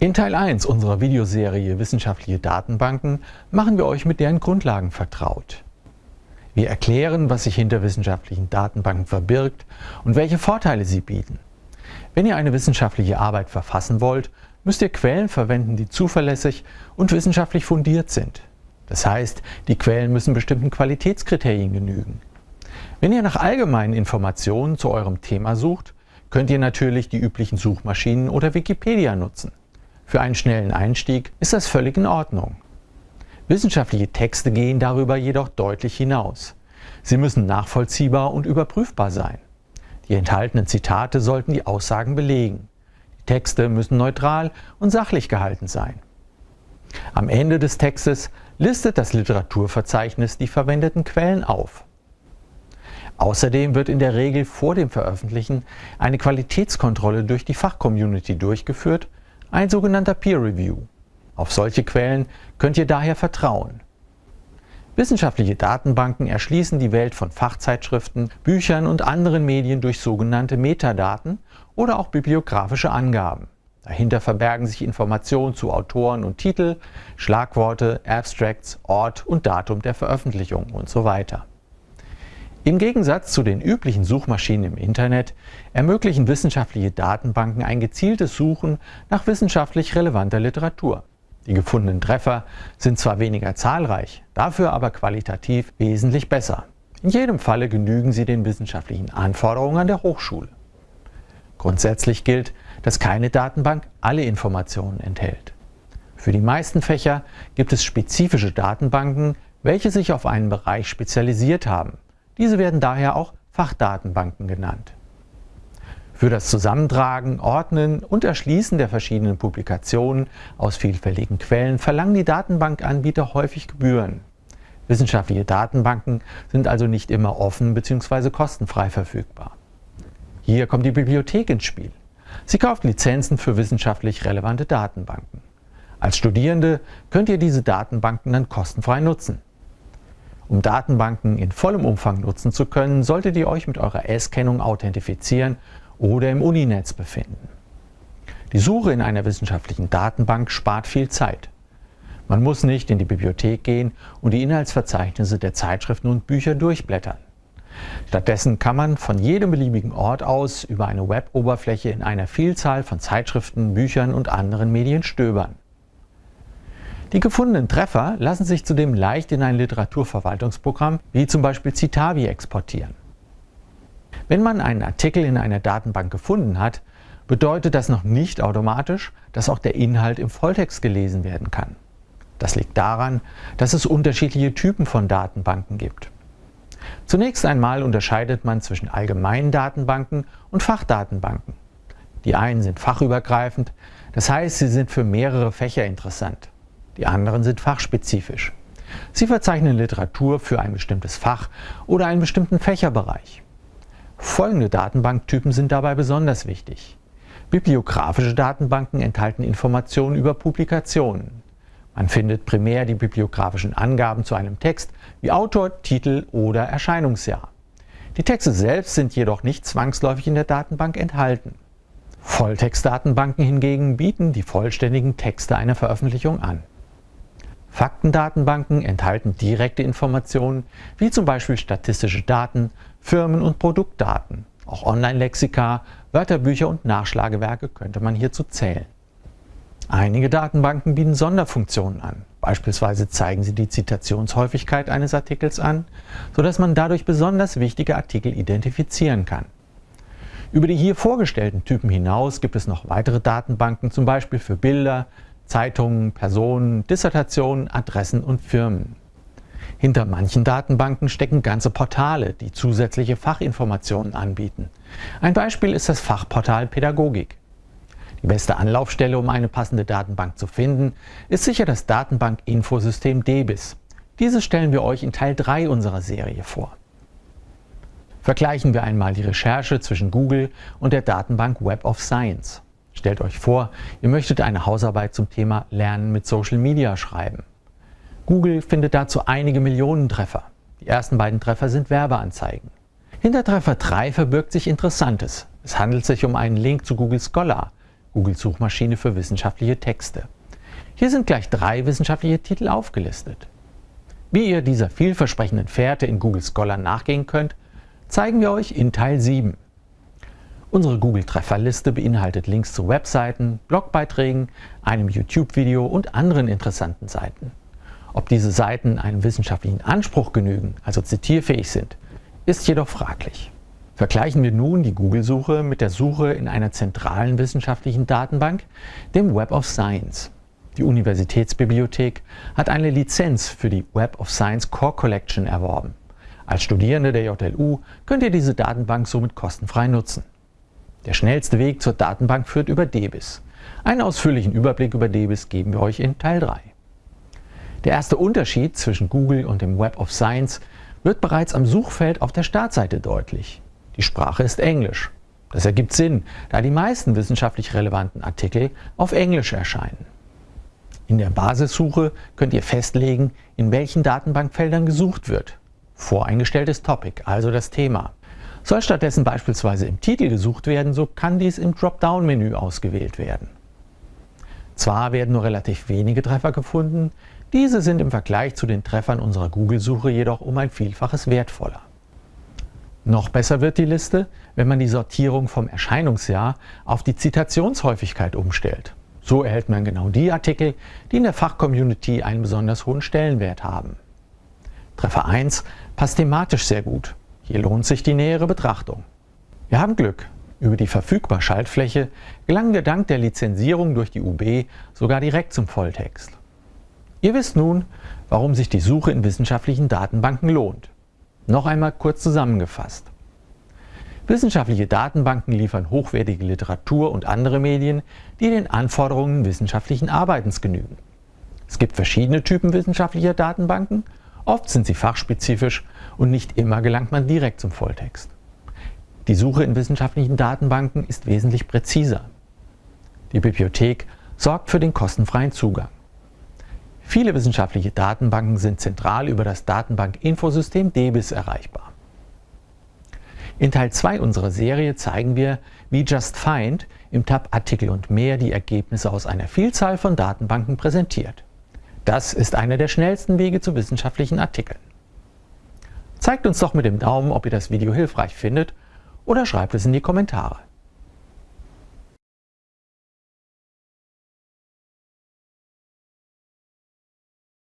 In Teil 1 unserer Videoserie Wissenschaftliche Datenbanken machen wir euch mit deren Grundlagen vertraut. Wir erklären, was sich hinter wissenschaftlichen Datenbanken verbirgt und welche Vorteile sie bieten. Wenn ihr eine wissenschaftliche Arbeit verfassen wollt, müsst ihr Quellen verwenden, die zuverlässig und wissenschaftlich fundiert sind. Das heißt, die Quellen müssen bestimmten Qualitätskriterien genügen. Wenn ihr nach allgemeinen Informationen zu eurem Thema sucht, könnt ihr natürlich die üblichen Suchmaschinen oder Wikipedia nutzen. Für einen schnellen Einstieg ist das völlig in Ordnung. Wissenschaftliche Texte gehen darüber jedoch deutlich hinaus. Sie müssen nachvollziehbar und überprüfbar sein. Die enthaltenen Zitate sollten die Aussagen belegen. Die Texte müssen neutral und sachlich gehalten sein. Am Ende des Textes listet das Literaturverzeichnis die verwendeten Quellen auf. Außerdem wird in der Regel vor dem Veröffentlichen eine Qualitätskontrolle durch die Fachcommunity durchgeführt, ein sogenannter Peer Review. Auf solche Quellen könnt ihr daher vertrauen. Wissenschaftliche Datenbanken erschließen die Welt von Fachzeitschriften, Büchern und anderen Medien durch sogenannte Metadaten oder auch bibliografische Angaben. Dahinter verbergen sich Informationen zu Autoren und Titel, Schlagworte, Abstracts, Ort und Datum der Veröffentlichung und so weiter. Im Gegensatz zu den üblichen Suchmaschinen im Internet ermöglichen wissenschaftliche Datenbanken ein gezieltes Suchen nach wissenschaftlich relevanter Literatur. Die gefundenen Treffer sind zwar weniger zahlreich, dafür aber qualitativ wesentlich besser. In jedem Falle genügen sie den wissenschaftlichen Anforderungen an der Hochschule. Grundsätzlich gilt, dass keine Datenbank alle Informationen enthält. Für die meisten Fächer gibt es spezifische Datenbanken, welche sich auf einen Bereich spezialisiert haben. Diese werden daher auch Fachdatenbanken genannt. Für das Zusammentragen, Ordnen und Erschließen der verschiedenen Publikationen aus vielfältigen Quellen verlangen die Datenbankanbieter häufig Gebühren. Wissenschaftliche Datenbanken sind also nicht immer offen bzw. kostenfrei verfügbar. Hier kommt die Bibliothek ins Spiel. Sie kauft Lizenzen für wissenschaftlich relevante Datenbanken. Als Studierende könnt ihr diese Datenbanken dann kostenfrei nutzen. Um Datenbanken in vollem Umfang nutzen zu können, solltet ihr euch mit eurer S-Kennung authentifizieren oder im Uninetz befinden. Die Suche in einer wissenschaftlichen Datenbank spart viel Zeit. Man muss nicht in die Bibliothek gehen und die Inhaltsverzeichnisse der Zeitschriften und Bücher durchblättern. Stattdessen kann man von jedem beliebigen Ort aus über eine Web-Oberfläche in einer Vielzahl von Zeitschriften, Büchern und anderen Medien stöbern. Die gefundenen Treffer lassen sich zudem leicht in ein Literaturverwaltungsprogramm wie zum Beispiel Citavi exportieren. Wenn man einen Artikel in einer Datenbank gefunden hat, bedeutet das noch nicht automatisch, dass auch der Inhalt im Volltext gelesen werden kann. Das liegt daran, dass es unterschiedliche Typen von Datenbanken gibt. Zunächst einmal unterscheidet man zwischen allgemeinen Datenbanken und Fachdatenbanken. Die einen sind fachübergreifend, das heißt, sie sind für mehrere Fächer interessant. Die anderen sind fachspezifisch. Sie verzeichnen Literatur für ein bestimmtes Fach oder einen bestimmten Fächerbereich. Folgende Datenbanktypen sind dabei besonders wichtig. Bibliografische Datenbanken enthalten Informationen über Publikationen. Man findet primär die bibliografischen Angaben zu einem Text wie Autor, Titel oder Erscheinungsjahr. Die Texte selbst sind jedoch nicht zwangsläufig in der Datenbank enthalten. Volltextdatenbanken hingegen bieten die vollständigen Texte einer Veröffentlichung an. Faktendatenbanken enthalten direkte Informationen, wie zum Beispiel statistische Daten, Firmen- und Produktdaten. Auch Online-Lexika, Wörterbücher und Nachschlagewerke könnte man hierzu zählen. Einige Datenbanken bieten Sonderfunktionen an. Beispielsweise zeigen sie die Zitationshäufigkeit eines Artikels an, sodass man dadurch besonders wichtige Artikel identifizieren kann. Über die hier vorgestellten Typen hinaus gibt es noch weitere Datenbanken, zum Beispiel für Bilder, Zeitungen, Personen, Dissertationen, Adressen und Firmen. Hinter manchen Datenbanken stecken ganze Portale, die zusätzliche Fachinformationen anbieten. Ein Beispiel ist das Fachportal Pädagogik. Die beste Anlaufstelle, um eine passende Datenbank zu finden, ist sicher das Datenbank-Infosystem DBIS. Dieses stellen wir euch in Teil 3 unserer Serie vor. Vergleichen wir einmal die Recherche zwischen Google und der Datenbank Web of Science. Stellt euch vor, ihr möchtet eine Hausarbeit zum Thema Lernen mit Social Media schreiben. Google findet dazu einige Millionen Treffer. Die ersten beiden Treffer sind Werbeanzeigen. Hinter Treffer 3 verbirgt sich Interessantes. Es handelt sich um einen Link zu Google Scholar, Googles Suchmaschine für wissenschaftliche Texte. Hier sind gleich drei wissenschaftliche Titel aufgelistet. Wie ihr dieser vielversprechenden Fährte in Google Scholar nachgehen könnt, zeigen wir euch in Teil 7. Unsere Google-Trefferliste beinhaltet Links zu Webseiten, Blogbeiträgen, einem YouTube-Video und anderen interessanten Seiten. Ob diese Seiten einem wissenschaftlichen Anspruch genügen, also zitierfähig sind, ist jedoch fraglich. Vergleichen wir nun die Google-Suche mit der Suche in einer zentralen wissenschaftlichen Datenbank, dem Web of Science. Die Universitätsbibliothek hat eine Lizenz für die Web of Science Core Collection erworben. Als Studierende der JLU könnt ihr diese Datenbank somit kostenfrei nutzen. Der schnellste Weg zur Datenbank führt über DBIS. Einen ausführlichen Überblick über DBIS geben wir euch in Teil 3. Der erste Unterschied zwischen Google und dem Web of Science wird bereits am Suchfeld auf der Startseite deutlich. Die Sprache ist Englisch. Das ergibt Sinn, da die meisten wissenschaftlich relevanten Artikel auf Englisch erscheinen. In der Basissuche könnt ihr festlegen, in welchen Datenbankfeldern gesucht wird. Voreingestelltes Topic, also das Thema. Soll stattdessen beispielsweise im Titel gesucht werden, so kann dies im Dropdown-Menü ausgewählt werden. Zwar werden nur relativ wenige Treffer gefunden, diese sind im Vergleich zu den Treffern unserer Google-Suche jedoch um ein Vielfaches wertvoller. Noch besser wird die Liste, wenn man die Sortierung vom Erscheinungsjahr auf die Zitationshäufigkeit umstellt. So erhält man genau die Artikel, die in der Fachcommunity einen besonders hohen Stellenwert haben. Treffer 1 passt thematisch sehr gut. Hier lohnt sich die nähere Betrachtung. Wir haben Glück. Über die verfügbare Schaltfläche gelangen wir dank der Lizenzierung durch die UB sogar direkt zum Volltext. Ihr wisst nun, warum sich die Suche in wissenschaftlichen Datenbanken lohnt. Noch einmal kurz zusammengefasst. Wissenschaftliche Datenbanken liefern hochwertige Literatur und andere Medien, die den Anforderungen wissenschaftlichen Arbeitens genügen. Es gibt verschiedene Typen wissenschaftlicher Datenbanken, oft sind sie fachspezifisch und nicht immer gelangt man direkt zum Volltext. Die Suche in wissenschaftlichen Datenbanken ist wesentlich präziser. Die Bibliothek sorgt für den kostenfreien Zugang. Viele wissenschaftliche Datenbanken sind zentral über das Datenbank-Infosystem DBIS erreichbar. In Teil 2 unserer Serie zeigen wir, wie JustFind im Tab Artikel und mehr die Ergebnisse aus einer Vielzahl von Datenbanken präsentiert. Das ist einer der schnellsten Wege zu wissenschaftlichen Artikeln. Zeigt uns doch mit dem Daumen, ob ihr das Video hilfreich findet oder schreibt es in die Kommentare.